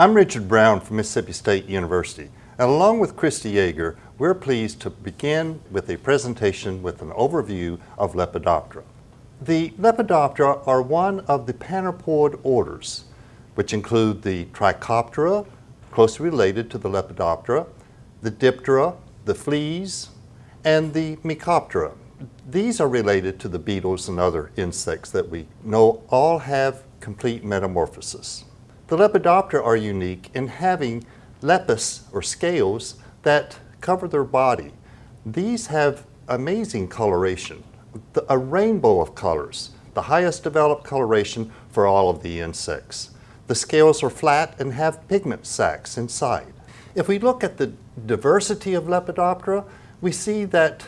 I'm Richard Brown from Mississippi State University, and along with Christy Yeager, we're pleased to begin with a presentation with an overview of Lepidoptera. The Lepidoptera are one of the Panorpoid orders, which include the Trichoptera, closely related to the Lepidoptera, the Diptera, the fleas, and the Mecoptera. These are related to the beetles and other insects that we know all have complete metamorphosis. The Lepidoptera are unique in having lepis or scales that cover their body. These have amazing coloration, a rainbow of colors, the highest developed coloration for all of the insects. The scales are flat and have pigment sacs inside. If we look at the diversity of Lepidoptera, we see that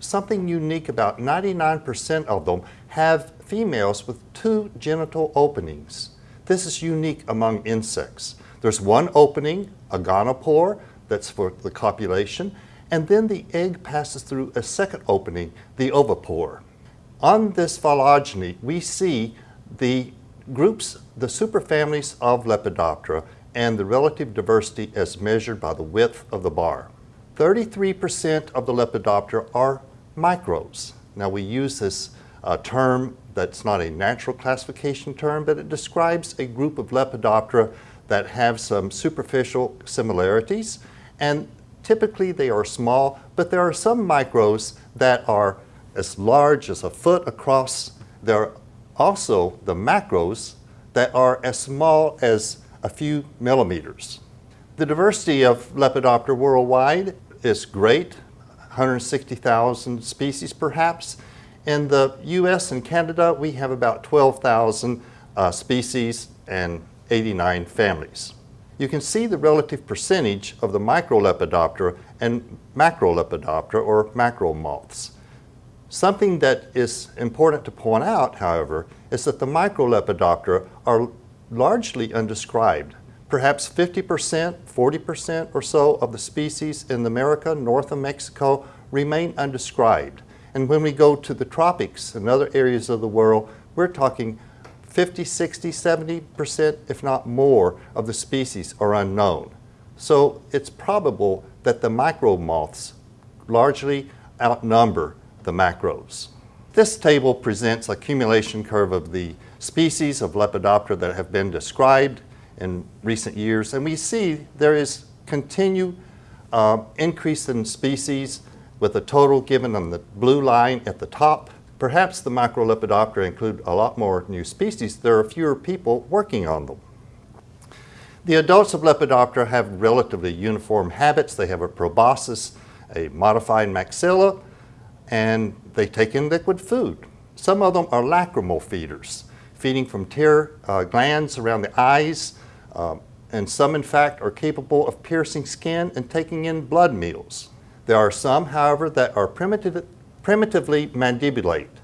something unique about 99% of them have females with two genital openings. This is unique among insects. There's one opening, a gonopore, that's for the copulation, and then the egg passes through a second opening, the ovipore. On this phylogeny, we see the groups, the superfamilies of Lepidoptera and the relative diversity as measured by the width of the bar. 33% of the Lepidoptera are micros. Now we use this uh, term that's not a natural classification term, but it describes a group of Lepidoptera that have some superficial similarities and typically they are small, but there are some micros that are as large as a foot across. There are also the macros that are as small as a few millimeters. The diversity of Lepidoptera worldwide is great, 160,000 species perhaps. In the US and Canada, we have about 12,000 uh, species and 89 families. You can see the relative percentage of the Microlepidoptera and Macrolepidoptera or macro moths. Something that is important to point out, however, is that the Microlepidoptera are largely undescribed. Perhaps 50%, 40% or so of the species in America, north of Mexico, remain undescribed. And when we go to the tropics and other areas of the world, we're talking 50, 60, 70%, if not more, of the species are unknown. So it's probable that the micro moths largely outnumber the macros. This table presents accumulation curve of the species of Lepidoptera that have been described in recent years, and we see there is continued uh, increase in species with a total given on the blue line at the top Perhaps the Microlepidoptera include a lot more new species. There are fewer people working on them. The adults of Lepidoptera have relatively uniform habits. They have a proboscis, a modified maxilla, and they take in liquid food. Some of them are lacrimal feeders, feeding from tear uh, glands around the eyes, uh, and some in fact are capable of piercing skin and taking in blood meals. There are some, however, that are primitive, primitively mandibulate,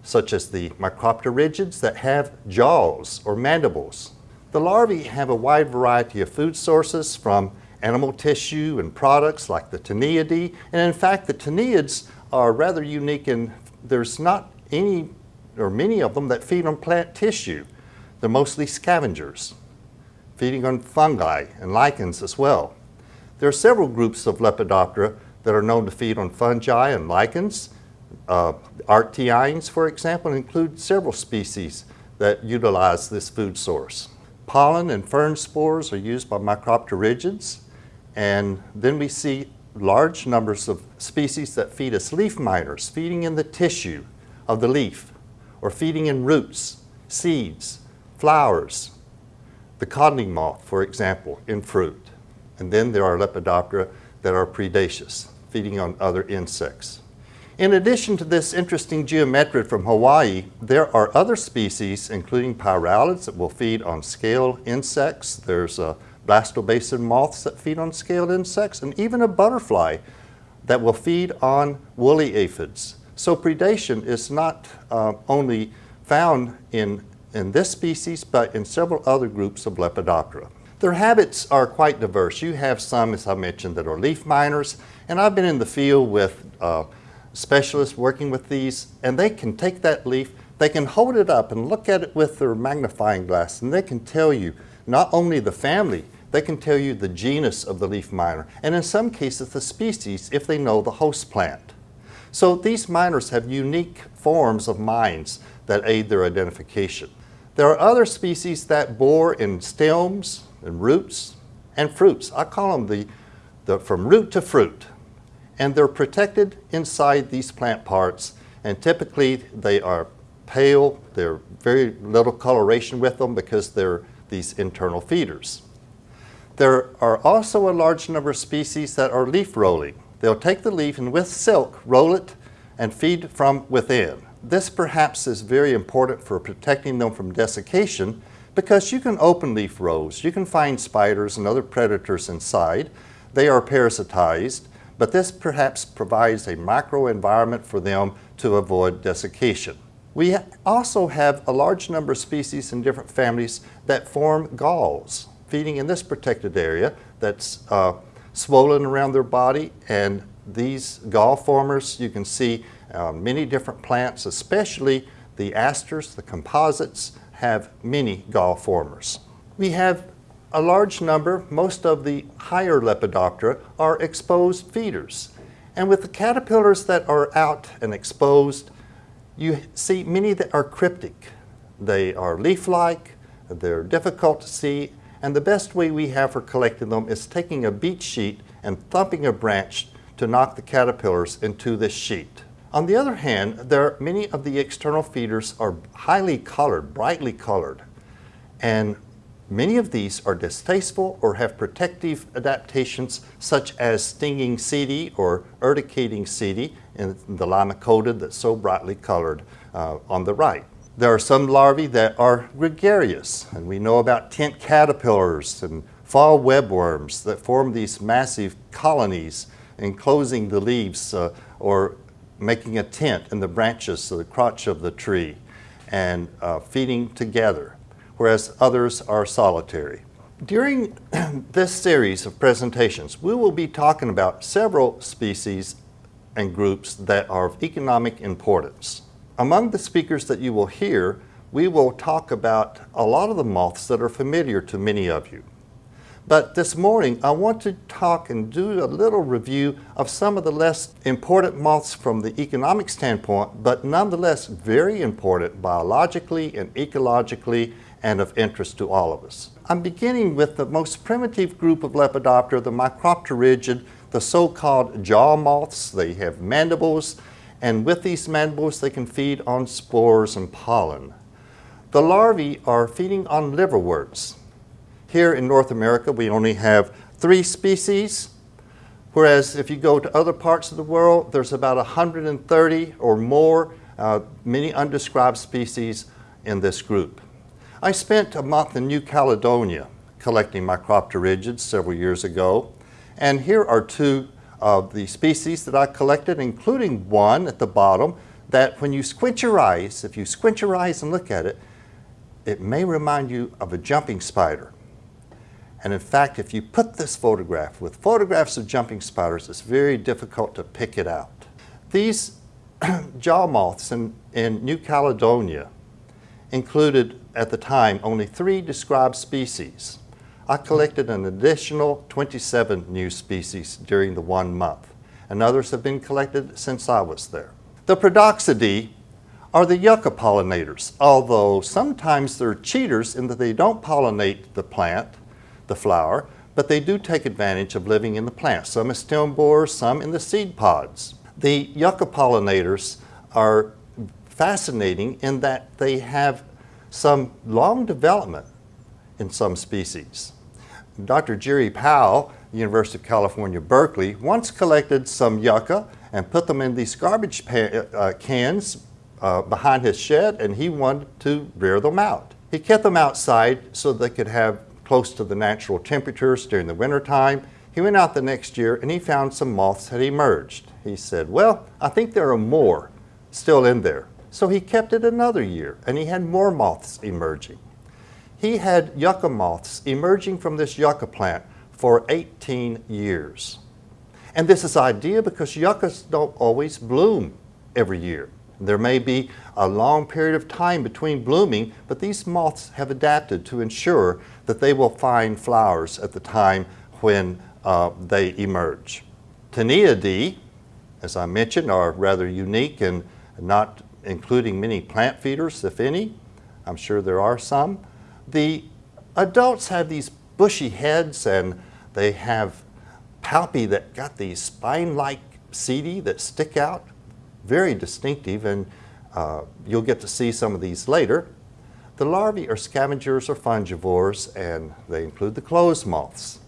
such as the micropterigids that have jaws or mandibles. The larvae have a wide variety of food sources from animal tissue and products like the Tineidae, and in fact the Tineids are rather unique in there's not any or many of them that feed on plant tissue. They're mostly scavengers, feeding on fungi and lichens as well. There are several groups of Lepidoptera that are known to feed on fungi and lichens, uh, Arctiines, for example, include several species that utilize this food source. Pollen and fern spores are used by micropterigids, and then we see large numbers of species that feed as leaf miners, feeding in the tissue of the leaf, or feeding in roots, seeds, flowers, the codling moth, for example, in fruit. And then there are Lepidoptera that are predaceous, feeding on other insects. In addition to this interesting geometrid from Hawaii, there are other species, including pyralids that will feed on scaled insects. There's uh, blastobasid moths that feed on scaled insects, and even a butterfly that will feed on woolly aphids. So predation is not uh, only found in, in this species, but in several other groups of Lepidoptera. Their habits are quite diverse. You have some, as I mentioned, that are leaf miners, and I've been in the field with uh, specialists working with these, and they can take that leaf, they can hold it up and look at it with their magnifying glass, and they can tell you not only the family, they can tell you the genus of the leaf miner, and in some cases the species if they know the host plant. So these miners have unique forms of mines that aid their identification. There are other species that bore in stems and roots and fruits. I call them the, the from root to fruit. And they're protected inside these plant parts and typically they are pale, they're very little coloration with them because they're these internal feeders. There are also a large number of species that are leaf rolling. They'll take the leaf and with silk roll it and feed from within. This perhaps is very important for protecting them from desiccation because you can open leaf rolls. You can find spiders and other predators inside. They are parasitized, but this perhaps provides a microenvironment for them to avoid desiccation. We also have a large number of species in different families that form galls, feeding in this protected area that's uh, swollen around their body and these gall formers you can see uh, many different plants, especially the asters, the composites, have many gall formers. We have a large number, most of the higher Lepidoptera are exposed feeders. And with the caterpillars that are out and exposed, you see many that are cryptic. They are leaf-like, they're difficult to see, and the best way we have for collecting them is taking a beat sheet and thumping a branch to knock the caterpillars into this sheet. On the other hand, there are many of the external feeders are highly colored, brightly colored, and many of these are distasteful or have protective adaptations such as stinging setae or urticating setae in the limacodidae that's so brightly colored uh, on the right. There are some larvae that are gregarious, and we know about tent caterpillars and fall webworms that form these massive colonies enclosing the leaves uh, or making a tent in the branches of the crotch of the tree and uh, feeding together, whereas others are solitary. During this series of presentations, we will be talking about several species and groups that are of economic importance. Among the speakers that you will hear, we will talk about a lot of the moths that are familiar to many of you. But this morning, I want to talk and do a little review of some of the less important moths from the economic standpoint, but nonetheless very important biologically and ecologically and of interest to all of us. I'm beginning with the most primitive group of Lepidoptera, the Micropterygid, the so-called jaw moths. They have mandibles, and with these mandibles they can feed on spores and pollen. The larvae are feeding on liverworts. Here in North America, we only have three species, whereas if you go to other parts of the world, there's about 130 or more, uh, many undescribed species in this group. I spent a month in New Caledonia collecting Micropterygids several years ago, and here are two of the species that I collected, including one at the bottom that when you squint your eyes, if you squint your eyes and look at it, it may remind you of a jumping spider. And in fact, if you put this photograph with photographs of jumping spiders, it's very difficult to pick it out. These jaw moths in, in New Caledonia included at the time only three described species. I collected an additional 27 new species during the one month, and others have been collected since I was there. The Prodoxidae are the yucca pollinators, although sometimes they're cheaters in that they don't pollinate the plant, the flower, but they do take advantage of living in the plant, some as stem borers, some in the seed pods. The yucca pollinators are fascinating in that they have some long development in some species. Dr. Jerry Powell, University of California, Berkeley, once collected some yucca and put them in these garbage uh, cans uh, behind his shed and he wanted to rear them out. He kept them outside so they could have close to the natural temperatures during the wintertime. He went out the next year and he found some moths had emerged. He said, well, I think there are more still in there. So he kept it another year and he had more moths emerging. He had yucca moths emerging from this yucca plant for 18 years. And this is ideal because yuccas don't always bloom every year. There may be a long period of time between blooming, but these moths have adapted to ensure that they will find flowers at the time when uh, they emerge. Tineidae, as I mentioned, are rather unique and not including many plant feeders, if any. I'm sure there are some. The adults have these bushy heads and they have palpi that got these spine-like setae that stick out, very distinctive, and uh, you'll get to see some of these later. The larvae are scavengers or fungivores, and they include the clothes moths.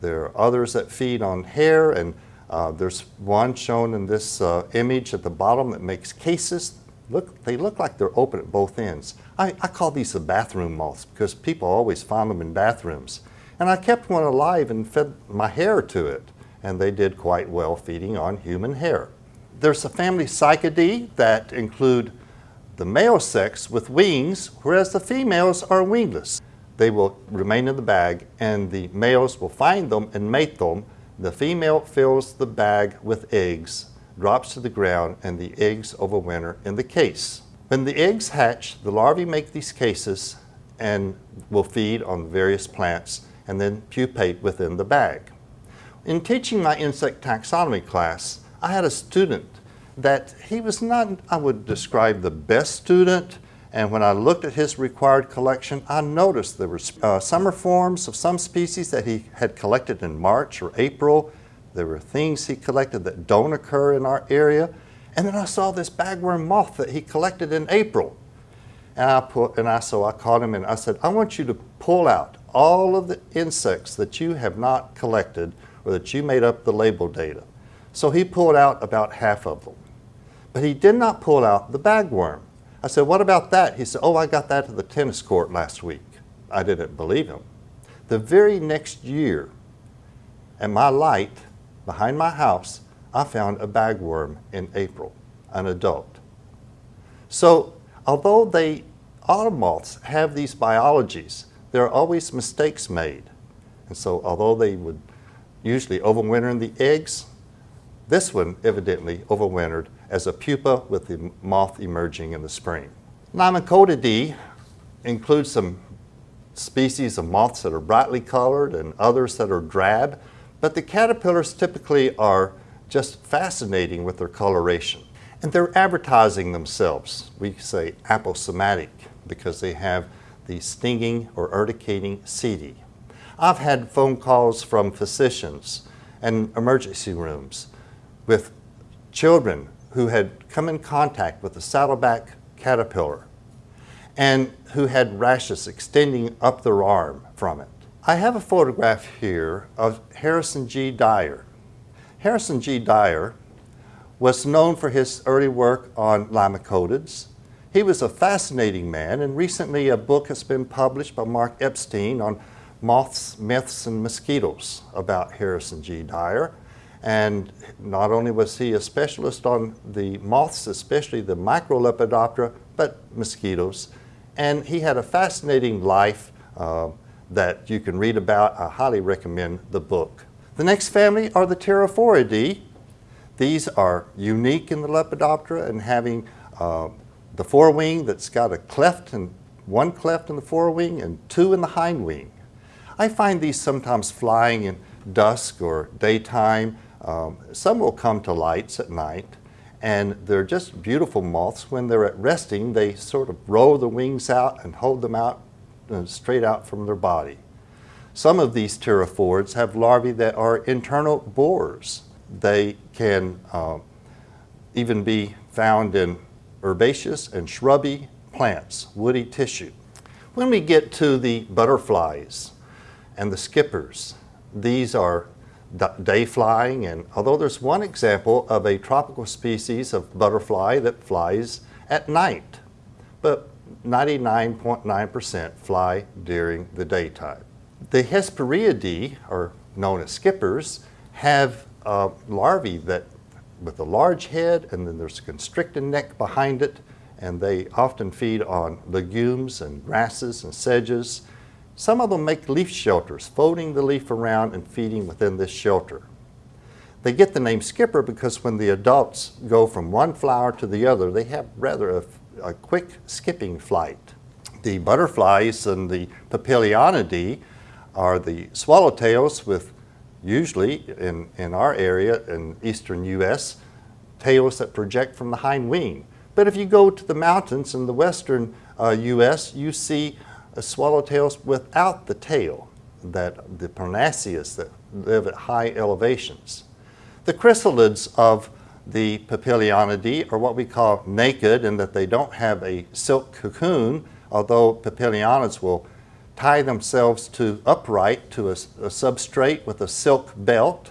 There are others that feed on hair, and uh, there's one shown in this uh, image at the bottom that makes cases. Look, they look like they're open at both ends. I, I call these the bathroom moths because people always find them in bathrooms. And I kept one alive and fed my hair to it, and they did quite well feeding on human hair. There's a family Psychidae that include the male sex with wings, whereas the females are wingless. They will remain in the bag, and the males will find them and mate them. The female fills the bag with eggs, drops to the ground, and the eggs overwinter in the case. When the eggs hatch, the larvae make these cases and will feed on various plants and then pupate within the bag. In teaching my insect taxonomy class, I had a student that he was not, I would describe, the best student. And when I looked at his required collection, I noticed there were uh, summer forms of some species that he had collected in March or April. There were things he collected that don't occur in our area. And then I saw this bagworm moth that he collected in April. And I put, and I, so I called him and I said, I want you to pull out all of the insects that you have not collected or that you made up the label data. So he pulled out about half of them. But he did not pull out the bagworm. I said, what about that? He said, oh, I got that at the tennis court last week. I didn't believe him. The very next year, at my light behind my house, I found a bagworm in April, an adult. So although they, autumn moths have these biologies, there are always mistakes made. And so although they would usually overwinter in the eggs, this one evidently overwintered as a pupa with the moth emerging in the spring. Limacodidae includes some species of moths that are brightly colored and others that are drab, but the caterpillars typically are just fascinating with their coloration. And they're advertising themselves. We say aposematic because they have the stinging or urticating setae. I've had phone calls from physicians and emergency rooms with children who had come in contact with a saddleback caterpillar and who had rashes extending up their arm from it. I have a photograph here of Harrison G. Dyar. Harrison G. Dyar was known for his early work on limacodids he was a fascinating man, and recently a book has been published by Marc Epstein on moths, myths, and mosquitoes about Harrison G. Dyar. And not only was he a specialist on the moths, especially the Microlepidoptera, but mosquitoes. And he had a fascinating life uh, that you can read about. I highly recommend the book. The next family are the Pterophoridae. These are unique in the Lepidoptera and having uh, the forewing that's got a cleft and one cleft in the forewing and two in the hind wing. I find these sometimes flying in dusk or daytime. Um, some will come to lights at night and they're just beautiful moths. When they're at resting, they sort of roll the wings out and hold them out uh, straight out from their body. Some of these pterophorids have larvae that are internal borers. They can uh, even be found in herbaceous and shrubby plants, woody tissue. When we get to the butterflies and the skippers, these are day flying and although there's one example of a tropical species of butterfly that flies at night, but 99.9% fly during the daytime. The Hesperiidae, or known as skippers, have larvae that with a large head and then there's a constricted neck behind it and they often feed on legumes and grasses and sedges. Some of them make leaf shelters, folding the leaf around and feeding within this shelter. They get the name skipper because when the adults go from one flower to the other, they have rather a, a quick skipping flight. The butterflies and the Papilionidae are the swallowtails with usually in, in our area in eastern U.S., tails that project from the hind wing. But if you go to the mountains in the western uh, U.S., you see uh, swallowtails without the tail, that the Parnassius that live at high elevations. The chrysalids of the Papilionidae are what we call naked in that they don't have a silk cocoon, although Papilionids will tie themselves to upright to a, a substrate with a silk belt.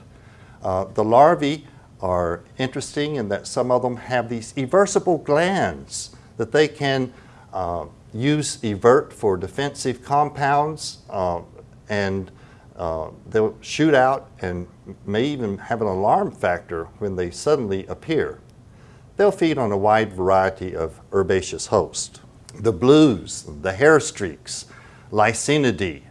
Uh, the larvae are interesting in that some of them have these eversible glands that they can uh, use evert for defensive compounds uh, and uh, they'll shoot out and may even have an alarm factor when they suddenly appear. They'll feed on a wide variety of herbaceous hosts. The blues, the hair streaks, Lycaenidae,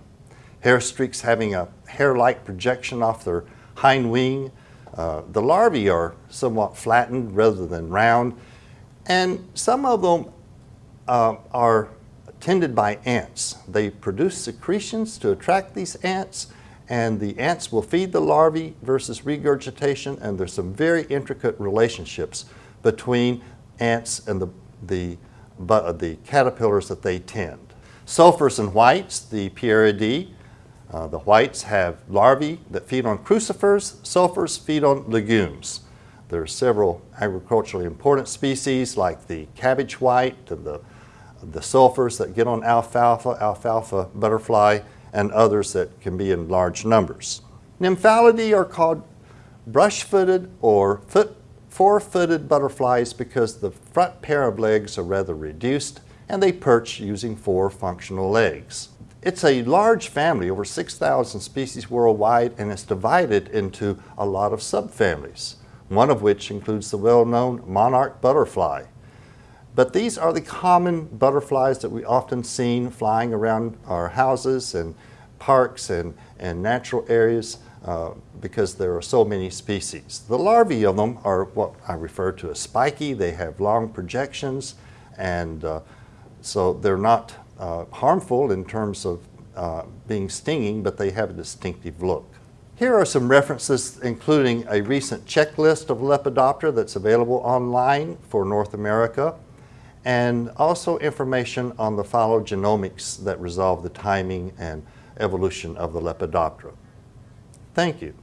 hair streaks having a hair-like projection off their hind wing. Uh, the larvae are somewhat flattened rather than round, and some of them uh, are tended by ants. They produce secretions to attract these ants, and the ants will feed the larvae versus regurgitation, and there's some very intricate relationships between ants and the, the, the caterpillars that they tend. Sulfurs and whites, the Pieridae, uh, the whites have larvae that feed on crucifers, sulfurs feed on legumes. There are several agriculturally important species like the cabbage white and the, the sulfurs that get on alfalfa, alfalfa butterfly, and others that can be in large numbers. Nymphalidae are called brush-footed or foot, four-footed butterflies because the front pair of legs are rather reduced and they perch using four functional legs. It's a large family, over 6,000 species worldwide, and it's divided into a lot of subfamilies, one of which includes the well-known monarch butterfly. But these are the common butterflies that we often seen flying around our houses and parks and, and natural areas uh, because there are so many species. The larvae of them are what I refer to as spiky. They have long projections and uh, so they're not uh, harmful in terms of uh, being stinging, but they have a distinctive look. Here are some references including a recent checklist of Lepidoptera that's available online for North America and also information on the phylogenomics that resolve the timing and evolution of the Lepidoptera. Thank you.